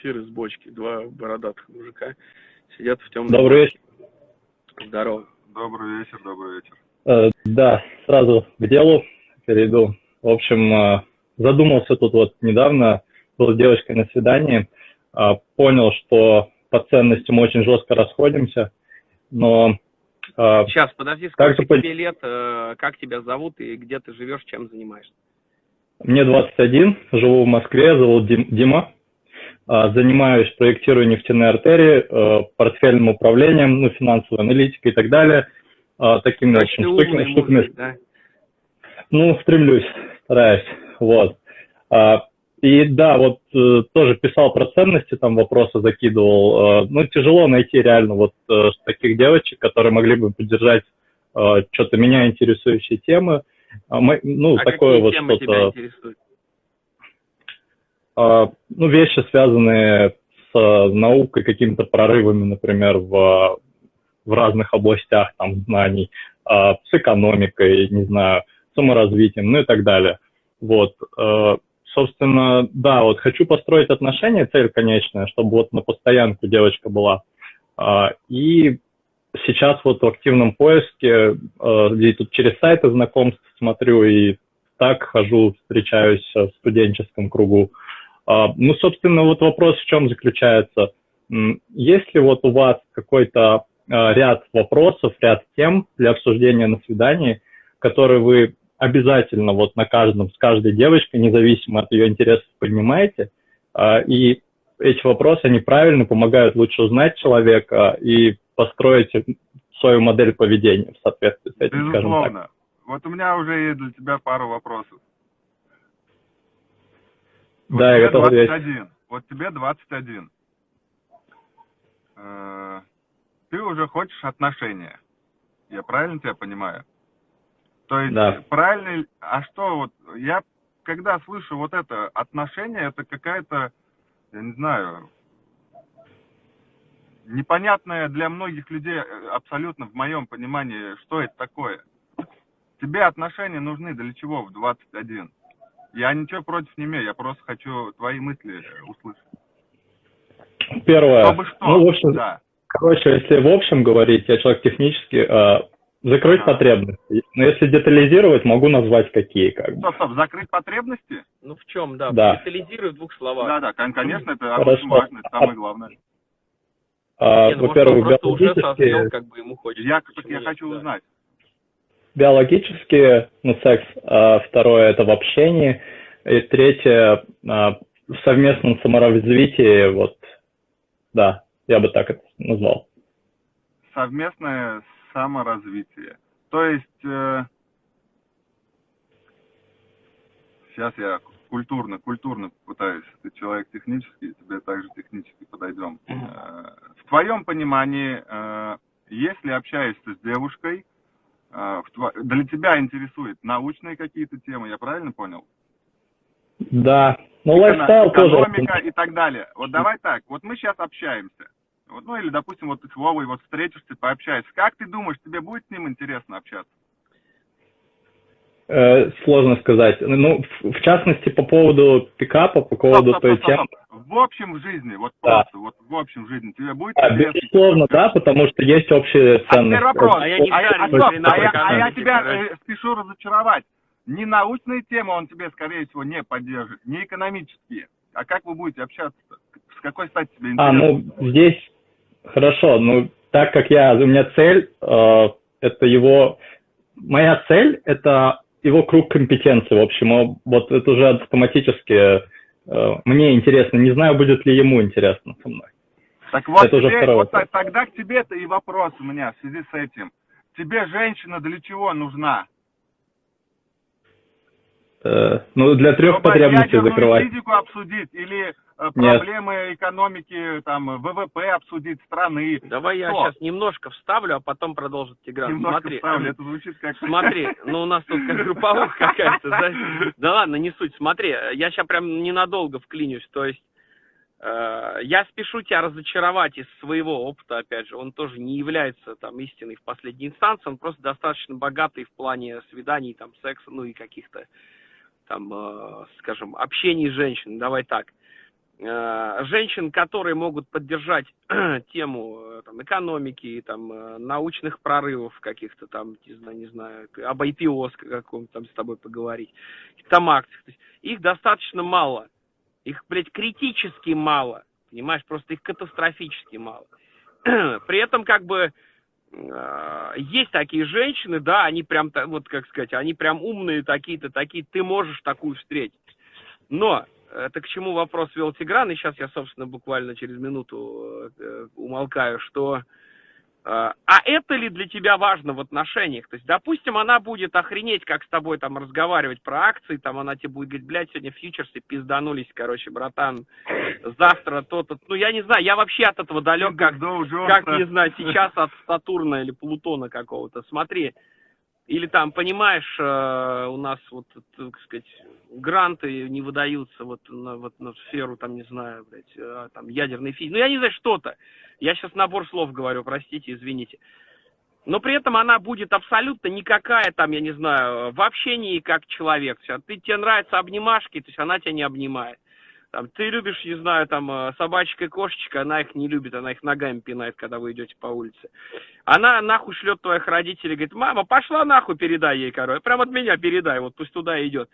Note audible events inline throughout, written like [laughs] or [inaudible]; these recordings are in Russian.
эфир из бочки. Два бородатых мужика сидят в темном. Добрый вечер. Здорово. Добрый вечер, добрый вечер. Э, да, сразу к делу перейду. В общем, э, задумался тут вот недавно, был с девочкой на свидании, э, понял, что по ценностям очень жестко расходимся, но... Э, Сейчас, подожди, сколько также... тебе лет, э, как тебя зовут и где ты живешь, чем занимаешься? Мне 21, живу в Москве, зовут Дим, Дима. Э, занимаюсь проектированием нефтяной артерии, э, портфельным управлением, ну, финансовой аналитикой и так далее. Э, такими, общем, штуками. штуками. Да? Ну, стремлюсь, стараюсь. Вот. А, и да, вот э, тоже писал про ценности, там вопросы закидывал. Ну, тяжело найти реально вот э, таких девочек, которые могли бы поддержать что-то меня интересующие темы. А мы, ну, а такое вот что-то. Ну, вещи, связанные с наукой, какими-то прорывами, например, в, в разных областях там, знаний, с экономикой, не знаю, саморазвитием, ну и так далее. Вот. Э, собственно, да, вот хочу построить отношения, цель конечная, чтобы вот на постоянку девочка была. А, и сейчас вот в активном поиске, э, тут через сайты знакомств смотрю и так хожу, встречаюсь в студенческом кругу. А, ну, собственно, вот вопрос в чем заключается. Есть ли вот у вас какой-то э, ряд вопросов, ряд тем для обсуждения на свидании, которые вы обязательно вот на каждом, с каждой девочкой, независимо от ее интересов, поднимаете. А, и эти вопросы, они правильно помогают лучше узнать человека и построить свою модель поведения в соответствии с этим, Безусловно. скажем так. Вот у меня уже есть для тебя пару вопросов. Вот да, я готов 21. Вот тебе 21. Э, ты уже хочешь отношения. Я правильно тебя понимаю? То есть да. правильно, а что вот, я когда слышу вот это отношение, это какая-то, я не знаю, непонятное для многих людей э, абсолютно в моем понимании, что это такое. Тебе отношения нужны для чего в 21? Я ничего против не имею, я просто хочу твои мысли услышать. Первое. Чтобы что? Ну, в общем, да. Короче, если в общем говорить, я человек технический, а, Закрыть ага. потребности. Но если детализировать, могу назвать какие. Как бы. Стоп, стоп, закрыть потребности? Ну в чем, да. да. Детализируй в двух словах. Да, да, конечно, это Хорошо. очень важно, это самое главное. А, ну, Во-первых, биологически... как бы ему хочется. Я, я хочу да. узнать. Биологически, ну, секс. А, второе – это в общении. И третье а, – в совместном саморазвитии, вот, да, я бы так это назвал. Совместное саморазвитие. То есть, э, сейчас я культурно, культурно пытаюсь, ты человек технический, тебе также технически подойдем. Э, в твоем понимании, э, если общаешься с девушкой. Для тебя интересует научные какие-то темы, я правильно понял? Да, ну лайфстайл тоже. Экономика и так далее. Вот давай так, вот мы сейчас общаемся. Вот, ну или, допустим, вот ты с Вовой вот встретишься, пообщаешься. Как ты думаешь, тебе будет с ним интересно общаться? Э, сложно сказать. Ну, в, в частности, по поводу пикапа, по поводу стоп, стоп, той темы. В общем в жизни, вот да. просто, вот в общем в жизни тебе будет а, интересно? Безусловно, да, потому что есть общие ценности. А вопрос. А я, не а, а, а, я, а я тебя э, спешу разочаровать. Не научные темы он тебе, скорее всего, не поддержит, не экономические. А как вы будете общаться? -то? С какой стати тебе интересно? А, ну, здесь Хорошо, ну так как я, у меня цель, э, это его, моя цель это его круг компетенции, в общем, вот это уже автоматически э, мне интересно, не знаю, будет ли ему интересно со мной. Так вот, это уже второй вот тогда к тебе-то и вопрос у меня в связи с этим. Тебе женщина для чего нужна? Э, ну, для трех Чтобы потребностей закрывать. физику обсудить или проблемы Нет. экономики, там, ВВП обсудить страны. Давай Что? я сейчас немножко вставлю, а потом продолжит Тигран. Немножко Смотри, вставлю, это звучит как... Смотри, [laughs] ну у нас тут как групповуха какая-то. Да? да ладно, не суть. Смотри, я сейчас прям ненадолго вклинюсь. То есть э, я спешу тебя разочаровать из своего опыта, опять же. Он тоже не является там истиной в последней инстанции. Он просто достаточно богатый в плане свиданий, там, секса, ну и каких-то там, э, скажем, общений с женщиной. Давай так э, женщин, которые могут поддержать [clears throat] тему э, там, экономики, там, э, научных прорывов каких-то там, не знаю, не знаю об IPO каком-то там с тобой поговорить, там акциях. То есть их достаточно мало. Их, блядь, критически мало. Понимаешь, просто их катастрофически мало. [clears throat] При этом, как бы, э, есть такие женщины, да, они прям, вот как сказать, они прям умные такие-то, такие, ты можешь такую встретить. Но это к чему вопрос вел Тигран, и сейчас я, собственно, буквально через минуту э, умолкаю, что э, а это ли для тебя важно в отношениях? То есть, допустим, она будет охренеть, как с тобой там разговаривать про акции, там она тебе будет говорить, блядь, сегодня фьючерсы пизданулись, короче, братан, завтра то-то. Ну, я не знаю, я вообще от этого далек, как, как не знаю, сейчас от Сатурна или Плутона какого-то. Смотри, или там, понимаешь, э, у нас вот, так сказать, гранты не выдаются вот на, вот на сферу, там, не знаю, блядь, э, там, ядерной физики. Ну, я не знаю, что-то. Я сейчас набор слов говорю, простите, извините. Но при этом она будет абсолютно никакая, там, я не знаю, в общении как человек. Ты, тебе нравятся обнимашки, то есть она тебя не обнимает. Там, ты любишь, не знаю, там, э, собачка и кошечка, она их не любит, она их ногами пинает, когда вы идете по улице. Она нахуй шлет твоих родителей, говорит, мама, пошла нахуй, передай ей, короче, прям от меня передай, вот пусть туда идет.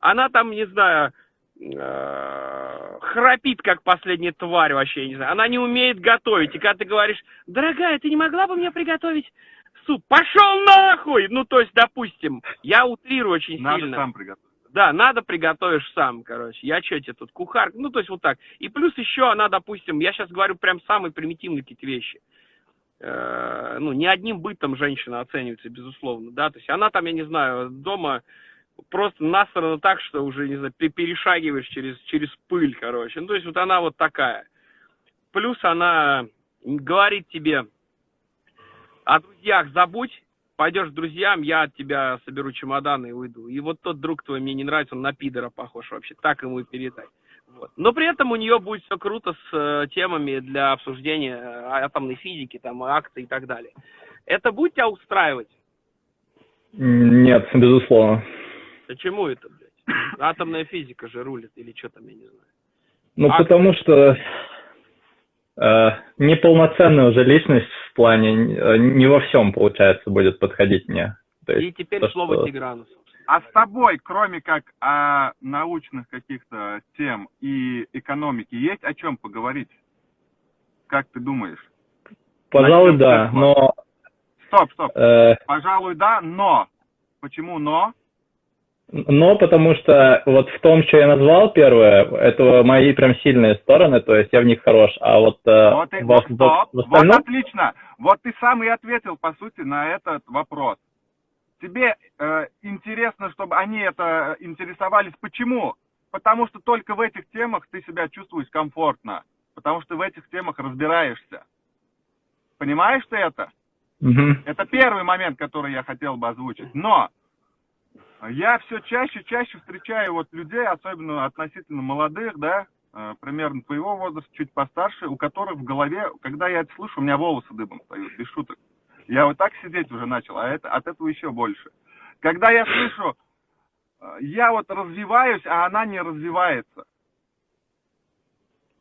Она там, не знаю, э, храпит, как последняя тварь вообще, не знаю. Она не умеет готовить. И когда ты говоришь, дорогая, ты не могла бы мне приготовить суп? Пошел нахуй! Ну, то есть, допустим, я утрирую очень Надо сильно. Надо сам приготовить. Да, надо приготовишь сам, короче. Я что тебе тут, кухар? Ну, то есть вот так. И плюс еще она, допустим, я сейчас говорю прям самые примитивные какие-то вещи. Э, ну, не одним бытом женщина оценивается, безусловно, да. То есть она там, я не знаю, дома просто насрано так, что уже, не знаю, перешагиваешь через, через пыль, короче. Ну, то есть вот она вот такая. Плюс она говорит тебе, о друзьях забудь, пойдешь к друзьям, я от тебя соберу чемоданы и уйду. И вот тот друг твой мне не нравится, он на пидора похож вообще, так ему и передай. Вот. Но при этом у нее будет все круто с э, темами для обсуждения э, атомной физики, там, акций и так далее. Это будет тебя устраивать? Нет, безусловно. Почему это, блядь? Атомная физика же рулит, или что там, я не знаю. Ну, а потому что неполноценная уже личность в плане э, не во всем, получается, будет подходить мне. То есть, И теперь то, слово что... Тиграну. А с тобой, кроме как о научных каких-то тем и экономике, есть о чем поговорить? Как ты думаешь? Пожалуй, да, но... Стоп, стоп. Э... Пожалуй, да, но. Почему но? Но потому что вот в том, что я назвал первое, это мои прям сильные стороны, то есть я в них хорош, а вот... Э, вот, и, в, стоп, в остальном... вот отлично, вот ты сам и ответил, по сути, на этот вопрос. Тебе э, интересно, чтобы они это интересовались. Почему? Потому что только в этих темах ты себя чувствуешь комфортно, потому что в этих темах разбираешься. Понимаешь ты это? Угу. Это первый момент, который я хотел бы озвучить. Но я все чаще, чаще встречаю вот людей, особенно относительно молодых, да, э, примерно твоего возраста, чуть постарше, у которых в голове, когда я это слышу, у меня волосы дыбом встают, без шуток. Я вот так сидеть уже начал, а это, от этого еще больше. Когда я слышу, э, я вот развиваюсь, а она не развивается.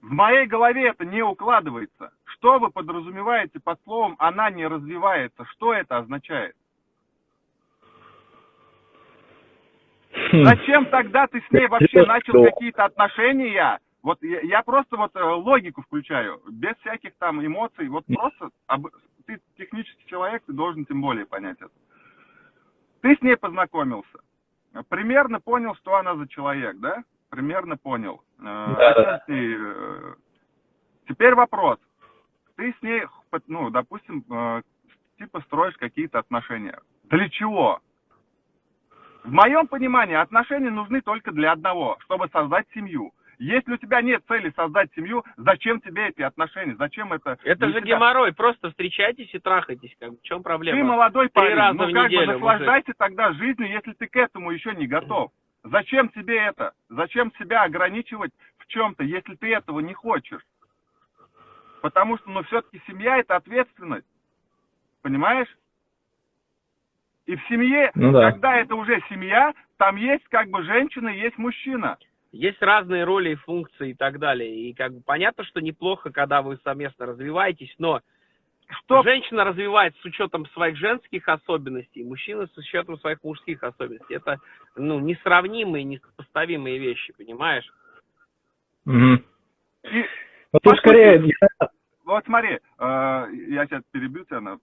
В моей голове это не укладывается. Что вы подразумеваете под словом «она не развивается»? Что это означает? Зачем тогда ты с ней вообще начал какие-то отношения? Вот я, я просто вот э, логику включаю, без всяких там эмоций. Вот просто об, ты технический человек, ты должен тем более понять это. Ты с ней познакомился, примерно понял, что она за человек, да? Примерно понял. Э, да, э, теперь вопрос. Ты с ней, ну, допустим, типа строишь какие-то отношения. Для чего? В моем понимании отношения нужны только для одного, чтобы создать семью. Если у тебя нет цели создать семью, зачем тебе эти отношения? Зачем это? Это же себя... геморрой, просто встречайтесь и трахайтесь. Как, в чем проблема? Ты молодой парень, ну как неделю, бы наслаждайся мужик. тогда жизнью, если ты к этому еще не готов. Зачем тебе это? Зачем себя ограничивать в чем-то, если ты этого не хочешь? Потому что, ну, все-таки семья – это ответственность. Понимаешь? И в семье, ну, да. когда это уже семья, там есть как бы женщина, есть мужчина. Есть разные роли и функции и так далее. И как бы понятно, что неплохо, когда вы совместно развиваетесь, но что женщина развивает с учетом своих женских особенностей, мужчина с учетом своих мужских особенностей. Это ну, несравнимые, несопоставимые вещи, понимаешь? Угу. И, ну, тут скорее... Вот смотри, э, я сейчас перебью тебя,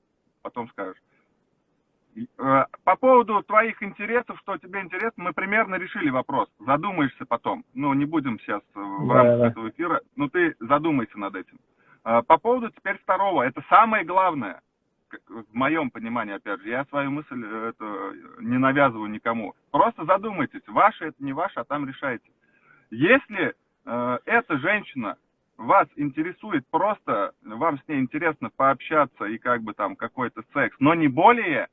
по поводу твоих интересов, что тебе интересно, мы примерно решили вопрос. Задумаешься потом. Ну, не будем сейчас в рамках да. этого эфира, но ты задумайся над этим. Э, по поводу теперь второго, это самое главное, в моем понимании, опять же, я свою мысль это не навязываю никому. Просто задумайтесь, ваше это не ваше, а там решайте. Если э, эта женщина вас интересует просто, вам с ней интересно пообщаться и как бы там какой-то секс, но не более,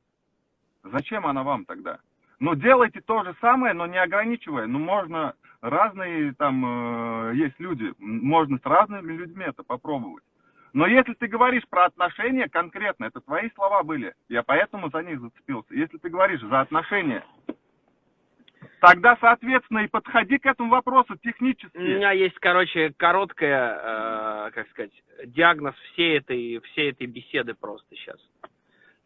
зачем она вам тогда? Ну, делайте то же самое, но не ограничивая. Ну, можно разные там э, есть люди, можно с разными людьми это попробовать. Но если ты говоришь про отношения конкретно, это твои слова были, я поэтому за них зацепился. Если ты говоришь за отношения, Тогда, соответственно, и подходи к этому вопросу технически. У меня есть, короче, короткая, э, как сказать, диагноз всей этой, всей этой беседы просто сейчас.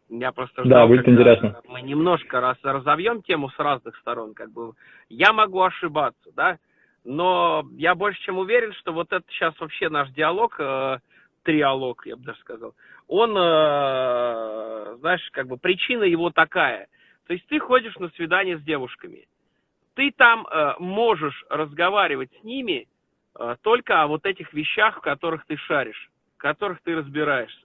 Я просто ждал, да, будет интересно. Мы немножко раз, разовьем тему с разных сторон, как бы. Я могу ошибаться, да, но я больше чем уверен, что вот это сейчас вообще наш диалог, э, триалог, я бы даже сказал, он, э, знаешь, как бы причина его такая. То есть ты ходишь на свидание с девушками, ты там э, можешь разговаривать с ними э, только о вот этих вещах, в которых ты шаришь, в которых ты разбираешься.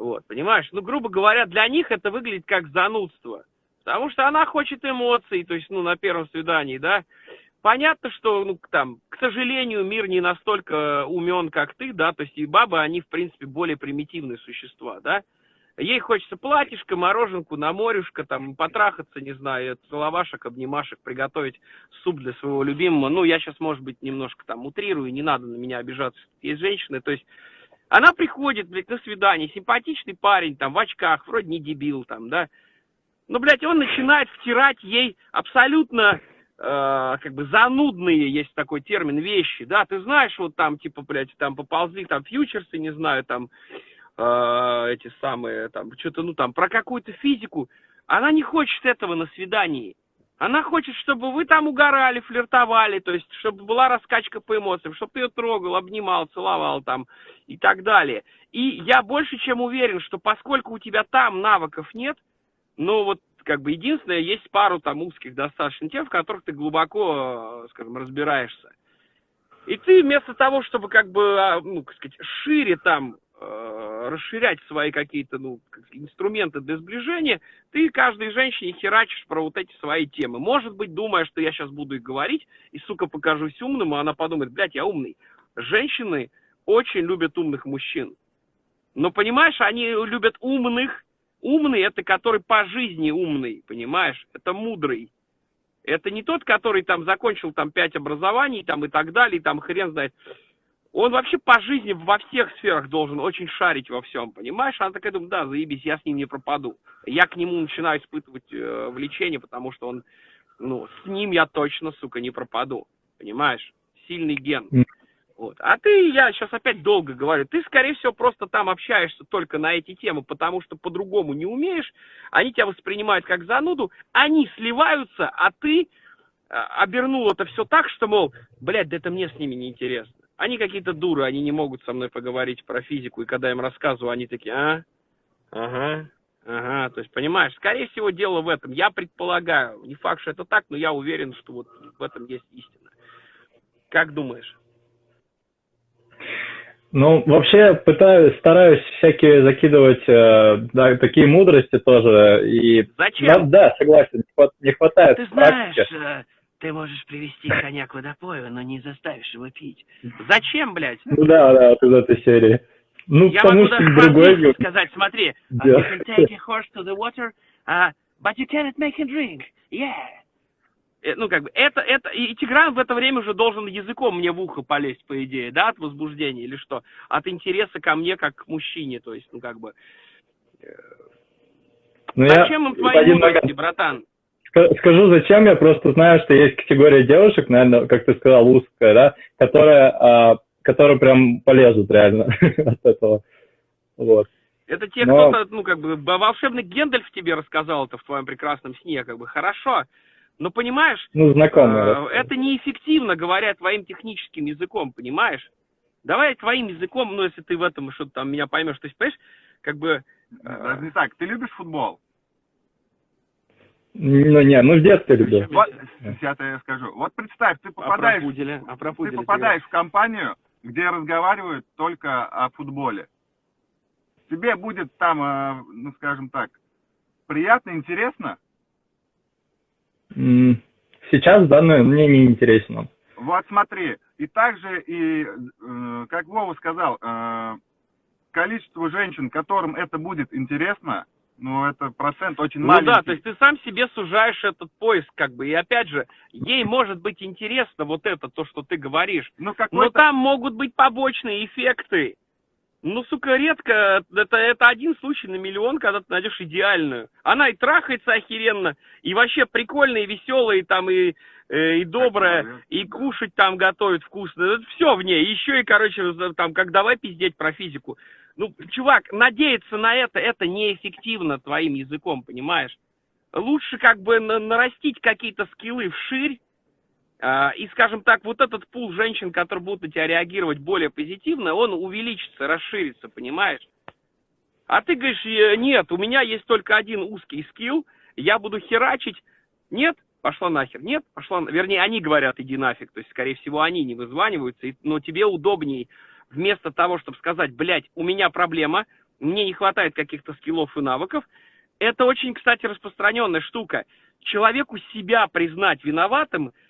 Вот, понимаешь? Ну, грубо говоря, для них это выглядит как занудство. Потому что она хочет эмоций, то есть, ну, на первом свидании, да. Понятно, что, ну, там, к сожалению, мир не настолько умен, как ты, да, то есть и бабы, они, в принципе, более примитивные существа, да. Ей хочется платьишко, мороженку, на морюшко, там, потрахаться, не знаю, целовашек, обнимашек, приготовить суп для своего любимого. Ну, я сейчас, может быть, немножко там утрирую, не надо на меня обижаться. Есть женщины, то есть она приходит, блядь, на свидание, симпатичный парень, там, в очках, вроде не дебил, там, да. Но, блядь, он начинает втирать ей абсолютно, э, как бы, занудные, есть такой термин, вещи, да. Ты знаешь, вот там, типа, блядь, там поползли, там, фьючерсы, не знаю, там, э, эти самые, там, что-то, ну, там, про какую-то физику. Она не хочет этого на свидании. Она хочет, чтобы вы там угорали, флиртовали, то есть, чтобы была раскачка по эмоциям, чтобы ты ее трогал, обнимал, целовал там и так далее. И я больше чем уверен, что поскольку у тебя там навыков нет, ну вот как бы единственное, есть пару там узких достаточно тем, в которых ты глубоко, скажем, разбираешься. И ты вместо того, чтобы как бы, а, ну, как сказать, шире там Э, расширять свои какие-то ну, инструменты для сближения, ты каждой женщине херачишь про вот эти свои темы. Может быть, думая, что я сейчас буду их говорить, и, сука, покажусь умным, и она подумает, блядь, я умный. Женщины очень любят умных мужчин. Но, понимаешь, они любят умных. Умный – это который по жизни умный, понимаешь? Это мудрый. Это не тот, который там закончил там пять образований там и так далее, и там хрен знает он вообще по жизни во всех сферах должен очень шарить во всем, понимаешь? Она такая думает, да, заебись, я с ним не пропаду. Я к нему начинаю испытывать э, влечение, потому что он, ну, с ним я точно, сука, не пропаду, понимаешь? Сильный ген. Вот. А ты, я сейчас опять долго говорю, ты, скорее всего, просто там общаешься только на эти темы, потому что по-другому не умеешь, они тебя воспринимают как зануду, они сливаются, а ты э, обернул это все так, что, мол, блядь, да это мне с ними не интересно. Они какие-то дуры, они не могут со мной поговорить про физику, и когда я им рассказываю, они такие, а, ага, ага, то есть, понимаешь, скорее всего, дело в этом. Я предполагаю, не факт, что это так, но я уверен, что вот в этом есть истина. Как думаешь? Ну, вообще пытаюсь, стараюсь всякие закидывать э, да, такие мудрости тоже. И, Зачем? Да, да, согласен, не хватает Ты знаешь, практики. Ты можешь привести коня к водопою, но не заставишь его пить. Зачем, блядь? Ну да, да, вот из этой серии. Ну, Я могу даже другой... сказать, смотри, yeah. you can take a horse to the water, uh, but you cannot make him drink. Yeah. Э, ну, как бы, это, это, и Тигран в это время уже должен языком мне в ухо полезть, по идее, да, от возбуждения или что? От интереса ко мне как к мужчине, то есть, ну, как бы... Ну, Зачем я им твои мудрости, братан? Скажу, зачем я просто знаю, что есть категория девушек, наверное, как ты сказал, узкая, да, которая, а, которые прям полезут реально [laughs] от этого. Вот. Это те, Но... кто-то, ну, как бы, волшебный Гендальф тебе рассказал это в твоем прекрасном сне, как бы, хорошо. Но понимаешь, ну, знакомый, э, это неэффективно, говоря твоим техническим языком, понимаешь? Давай твоим языком, ну, если ты в этом что-то там меня поймешь, то есть, понимаешь, как бы... Э... Даже не так, ты любишь футбол? Ну, не, ну, в детстве любил. Вот, сейчас я скажу. Вот представь, ты попадаешь, а пуделя, а ты попадаешь в компанию, где разговаривают только о футболе. Тебе будет там, э, ну, скажем так, приятно, интересно? Сейчас, да, но мне не интересно. Вот смотри, и также, и, э, как Вова сказал, э, количество женщин, которым это будет интересно, ну, это процент очень ну, маленький. Ну да, то есть ты сам себе сужаешь этот поиск, как бы, и опять же, ей может быть интересно вот это, то, что ты говоришь, ну, но там могут быть побочные эффекты. Ну, сука, редко, это, это один случай на миллион, когда ты найдешь идеальную. Она и трахается охеренно, и вообще прикольная, и веселая, и там, и, э, и добрая, и кушать там готовит вкусно. Это все в ней. Еще и, короче, там, как давай пиздеть про физику. Ну, чувак, надеяться на это, это неэффективно твоим языком, понимаешь? Лучше как бы нарастить какие-то скиллы вширь, а, и, скажем так, вот этот пул женщин, которые будут на тебя реагировать более позитивно, он увеличится, расширится, понимаешь? А ты говоришь, «Э, нет, у меня есть только один узкий скилл, я буду херачить. Нет, пошла нахер. Нет, пошла... Вернее, они говорят, иди нафиг. То есть, скорее всего, они не вызваниваются. Но тебе удобней, вместо того, чтобы сказать, блядь, у меня проблема, мне не хватает каких-то скиллов и навыков. Это очень, кстати, распространенная штука. Человеку себя признать виноватым –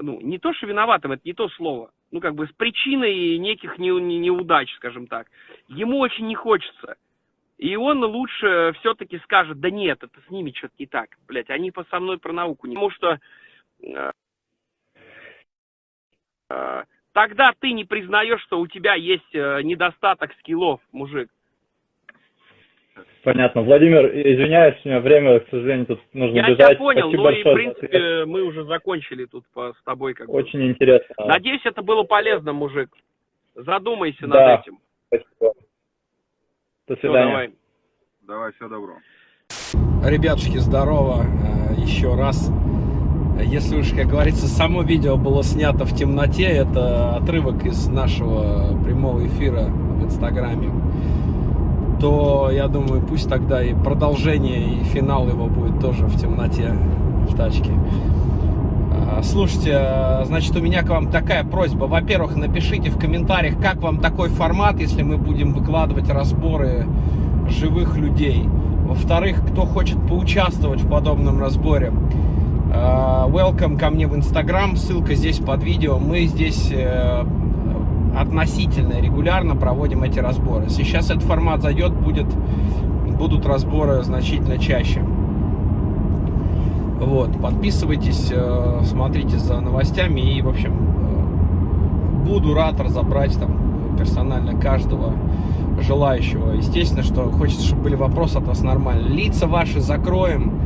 ну, не то, что виноватым, это не то слово, ну, как бы с причиной неких не, не, неудач, скажем так. Ему очень не хочется. И он лучше все-таки скажет, да нет, это с ними что-то не так, блядь, они по со мной про науку не... Потому что э, э, тогда ты не признаешь, что у тебя есть э, недостаток скиллов, мужик. Понятно. Владимир, извиняюсь, у меня время, к сожалению, тут нужно Я бежать. Я тебя понял, Спасибо ну и, в принципе, мы уже закончили тут по, с тобой. Как Очень бы. интересно. Надеюсь, это было полезно, мужик. Задумайся да. над этим. Спасибо. До свидания. давай. давай, все добро. Ребятушки, здорово. Э, еще раз. Если уж, как говорится, само видео было снято в темноте, это отрывок из нашего прямого эфира в Инстаграме то я думаю, пусть тогда и продолжение, и финал его будет тоже в темноте, в тачке. А, слушайте, значит, у меня к вам такая просьба. Во-первых, напишите в комментариях, как вам такой формат, если мы будем выкладывать разборы живых людей. Во-вторых, кто хочет поучаствовать в подобном разборе, а, welcome ко мне в Инстаграм, ссылка здесь под видео. Мы здесь э, относительно регулярно проводим эти разборы. Сейчас этот формат зайдет, будет, будут разборы значительно чаще. Вот, подписывайтесь, э, смотрите за новостями и, в общем, э, буду рад разобрать там персонально каждого желающего. Естественно, что хочется, чтобы были вопросы от вас нормально. Лица ваши закроем,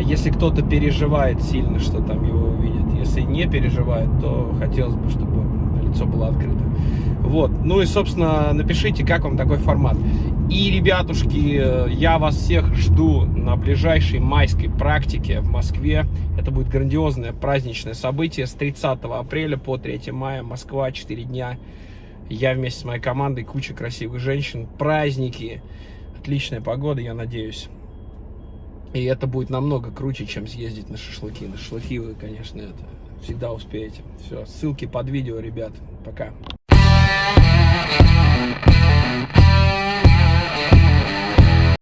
если кто-то переживает сильно, что там его увидит. Если не переживает, то хотелось бы, чтобы лицо было открыто. Вот. Ну и, собственно, напишите, как вам такой формат. И, ребятушки, я вас всех жду на ближайшей майской практике в Москве. Это будет грандиозное праздничное событие с 30 апреля по 3 мая. Москва, 4 дня. Я вместе с моей командой, куча красивых женщин, праздники, отличная погода, я надеюсь. И это будет намного круче, чем съездить на шашлыки. На шашлыки вы, конечно, это всегда успеете. Все, ссылки под видео, ребят. Пока.